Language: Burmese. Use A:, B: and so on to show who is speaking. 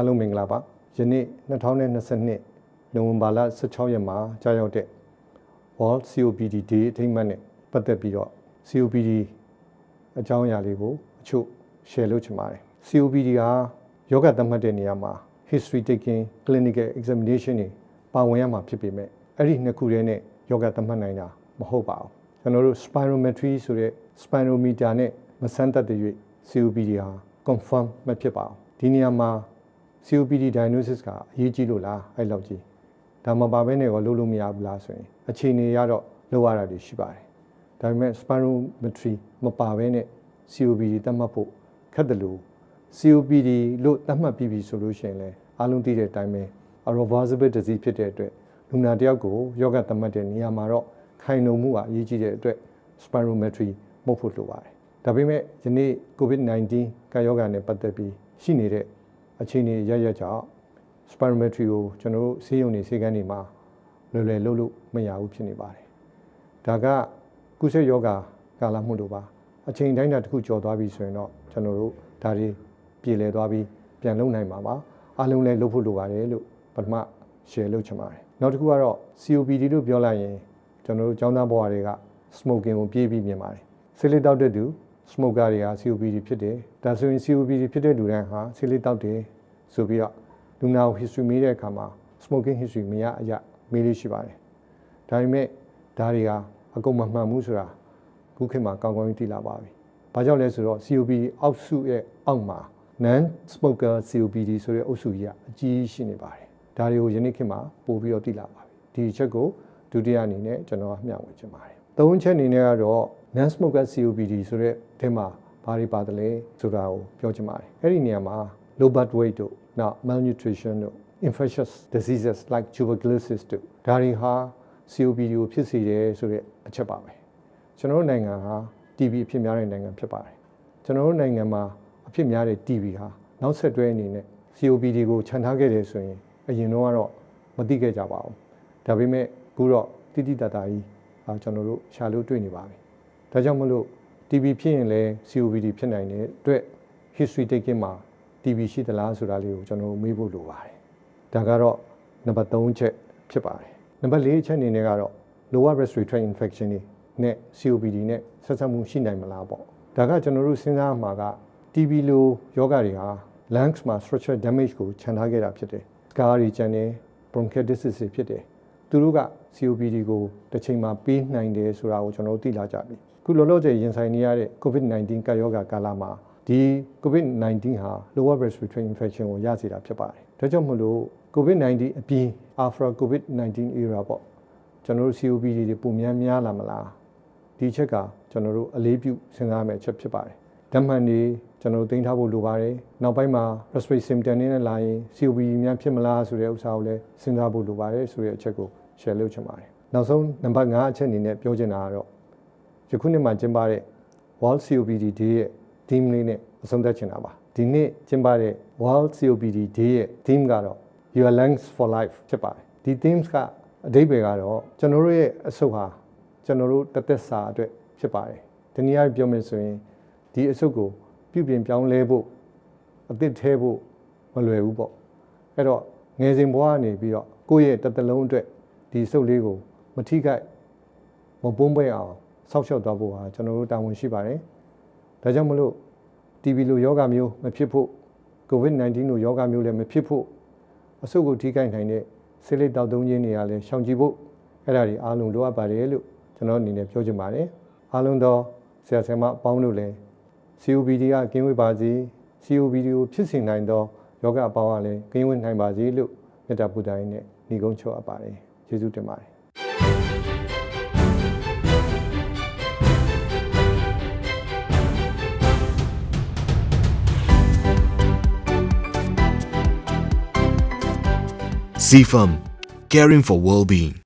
A: အားလုံးမင်္ဂလာပါယနေ့2022နိုဝင်ဘာလ16ရက်မှာကြာရောက်တဲ့ World COPD Day အထိမ်းအမှတ်နဲ့ပတ်သက်ပြီးတော့ COPD အကြောင်းအရာလေးကိုအချို့ share လုပ်ချင်ပါတယ် COPD ဟာယောဂသတ်မှတ်တဲ့နေရာမှာ history taking clinical examination တွေပါဝင်ရမှာဖြစ်ပေမဲ့အဲ့ဒီနှစ်ခုတည်းနဲ့ယောဂသတ်မှတ်နိုင်တာမဟုတ်ပါဘူးကျွန်တော်တို့ spirometry ဆိုတဲ့ spirometer နဲ့မဆန်းသက်တဲ့၍ COPD ဟာ confirm မဖြစ်ပါဘူးဒီနေရာမှာ COPD diagnosis ကအရေးကြီးလို့လားအဲ့လောက်ကြီးဒါမှပါဘဲနဲ့ရောလုပ်လို့မရဘူးလားဆိုရင်အခြေအနေရတော့လုပ်ရတာတွေရှိပါတယ်ဒါပေမဲ့ spirometry မပါဘဲနဲ့ COPD သတ်မှတ်ဖို့ခက်တယ်လို့ COPD လို့သတ်မှတ်ပြီးပြီဆိုလို့ရှိရင်လည်းအားလုံးသိတဲ့အတိုင်းပဲ reversible disease ဖြစ်တဲ့အတွက်လူနာတယောက်ကိုယောဂသတ်မှတ်တဲ့နေရာမှာတော့ခိုင်လုံမှုကအရေးကြီးတဲ့အတွက် spirometry မှုတ်ဖို့လိုပါတယ်ဒါပေမဲ့ယနေ့ COVID-19 ကာယောဂါနဲ့ပတ်သက်ပြီးရှိနေတဲ့ အခြေအနေရရကြောင့် spirometry ကိုကျွန်တော်တို့ဆေးရုံတွေဆေးကန်းတွေမှာလွယ်လွယ်လုပ်လို့မရဘူးဖြစ်နေပါတယ်ဒါကကုသယောဂါကာလမှုတို့ပါအချိန်တိုင်းတာတစ်ခုကျော်သွားပြီဆိုရင်တော့ကျွန်တော်တို့ဒါတွေပြည်လည်သွားပြီးပြန်လုပ်နိုင်မှာပါအားလုံးလည်းလုပ်ဖို့လိုပါတယ်လို့ပထမ share လုပ်ချင်ပါတယ်နောက်တစ်ခုကတော့ COPD လို့ပြောလိုက်ရင်ကျွန်တော်တို့ចောင်းသားဘဝတွေက smoking ကိုပြေးပြီးမြင်ပါတယ်ဆေးလေးတောက်တဲ့သူ smoker တွေက COPD ဖြစ်တယ်ဒါဆိုရင် COPD ဖြစ်တဲ့လူတိုင်းဟာဆေးလေးတောက်တယ်ဆိုပြီးတော့လူနာကို history မေးတဲ့အခါမှာ smoking history မရအရမေးလို့ရှိပါတယ်ဒါပေမဲ့ဒါတွေကအကုန်မမှန်ဘူးဆိုတာခုခေတ်မှာကောင်းကောင်းသိလာပါပြီဘာကြောင့်လဲဆိုတော့ COPD အောက်စုရဲ့အောက်မှာ non smoker COPD ဆိုတဲ့အုပ်စုကြီးကအကြီးရှိနေပါတယ်ဒါတွေကိုယနေ့ခေတ်မှာပို့ပြီးတော့သိလာပါပြီဒီအချက်ကိုဒုတိယအနေနဲ့ကျွန်တော်ကမျှဝေချင်ပါတယ်သုံးချက်အနေနဲ့ကတော့ non smoker COPD ဆိုတဲ့အဲမှာဘာတွေပါတယ်လဲဆိုတာကိုပြောချင်ပါတယ်အဲ့ဒီနေရာမှာ low birth weight တို့နောက် malnutrition တို့ infectious diseases like tuberculosis တို့ဒါတွေဟာ COPD ကိုဖြစ်စေတယ်ဆိုတဲ့အချက်ပါပဲကျွန်တော်တို့နိုင်ငံဟာ TB အဖြစ်များတဲ့နိုင်ငံဖြစ်ပါတယ်ကျွန်တော်တို့နိုင်ငံမှာအဖြစ်များတဲ့ TB ဟာနောက်ဆက်တွဲအနေနဲ့ COPD ကိုခြံထားခဲ့တယ်ဆိုရင်အရင်တော့ကတော့မသိခဲ့ကြပါဘူးဒါပေမဲ့အခုတော့တိတိတတ်တာကြီးကျွန်တော်တို့ရှာလို့တွေ့နေပါပြီ ဒါကြောင့်မလို့ TB ဖြစ်ရင်လည်း COPD ဖြစ်နိုင်တဲ့အတွက် history taking မှာ TB ရှိသလားဆိုတာလေးကိုကျွန်တော်မေးဖို့လိုပါတယ်ဒါကတော့နံပါတ်3ချက်ဖြစ်ပါတယ်နံပါတ်4ချက်အနေနဲ့ကတော့ lower respiratory tract infection တွေနဲ့ COPD နဲ့ဆက်စပ်မှုရှိနိုင်မလားပေါ့ဒါကကျွန်တော်တို့စဉ်းစားမှာက TB လိုယောဂတွေဟာ lungs မှာ structural damage ကိုခြံထားခဲ့တာဖြစ်တယ် scar တွေကျန်တယ် bronchitis တွေဖြစ်တယ်သူတို့က COPD ကိုတစ်ချိန်မှာပေးနိုင်တယ်ဆိုတာကိုကျွန်တော်တို့သိလာကြပြီ ခုလောလောဆယ်ရင်ဆိုင်နေရတဲ့ COVID-19 ကပ်ရောဂါကာလမှာဒီ COVID-19 ဟာ lower respiratory infection ကိုရစေတာဖြစ်ပါတယ်ဒါကြောင့်မလို့ COVID-19 အပြင် after COVID-19 era ပေါ့ကျွန်တော်တို့ COPD တွေပုံများများလာမလားဒီချက်ကကျွန်တော်တို့အလေးပြုစဉ်းစားမယ့်ချက်ဖြစ်ပါတယ်ဓာတ်မှန်တွေကျွန်တော်တို့တင်ထားဖို့လိုပါတယ်နောက်ပိုင်းမှာ respiratory symptom တွေနဲ့လာရင် COPD များဖြစ်မလားဆိုတဲ့ဥစ္စာကိုလည်းစဉ်းစားဖို့လိုပါတယ်ဆိုတဲ့အချက်ကို share လုပ်ချင်ပါတယ်နောက်ဆုံးနံပါတ်5အချက်အနေနဲ့ပြောချင်တာကတော့ ယခုနှစ်မှာကျင်းပတဲ့ World COPD Day ရဲ့ theme လေးနဲ့အဆုံးသတ်ချင်တာပါဒီနေ့ကျင်းပတဲ့ World COPD Day ရဲ့ theme ကတော့ Your Lungs for Life ဖြစ်ပါတယ်ဒီ themes ကအဓိပ္ပာယ်ကတော့ကျွန်တော်တို့ရဲ့အဆုတ်ဟာကျွန်တော်တို့တသက်စာအတွက်ဖြစ်ပါတယ်ဒီနေ့ပြောမယ်ဆိုရင်ဒီအဆုတ်ကိုပြုပြင်ပြောင်းလဲဖို့အသစ်ထဲဖို့မလွယ်ဘူးပေါ့အဲ့တော့ငယ်စဉ်ဘဝကနေပြီးတော့ကိုယ့်ရဲ့တသက်လုံးအတွက်ဒီစုပ်လေးကိုမထိခိုက်မပုံးပွဲအောင် ဆောက်ရှောက်သွားဖို့ဟာကျွန်တော်တို့တာဝန်ရှိပါတယ်။ဒါကြောင့်မလို့ TB လိုယောဂမျိုးမဖြစ်ဖို့ COVID-19 လိုယောဂမျိုးလည်းမဖြစ်ဖို့အဆုတ်ကိုထိခိုက်နိုင်တဲ့ဆေးလိပ်တောက်သုံးခြင်းတွေကလည်းရှောင်ကြဉ်ဖို့အဲ့ဒါတွေအားလုံးလိုအပ်ပါတယ်လို့ကျွန်တော်အနေနဲ့ပြောချင်ပါတယ်။အားလုံးသောဆရာဆရာမအပေါင်းတို့လည်း COPD ကကင်းဝေးပါစေ COPD ကိုဖြစ်စေနိုင်သောယောဂအပေါင်းကလည်းကင်းဝေးနိုင်ပါစေလို့မေတ္တာပူဇော်ရင်းနဲ့ညီကုန်းချုပ်အပ်ပါတယ်။ကျေးဇူးတင်ပါတယ်
B: CFAM, caring for well-being.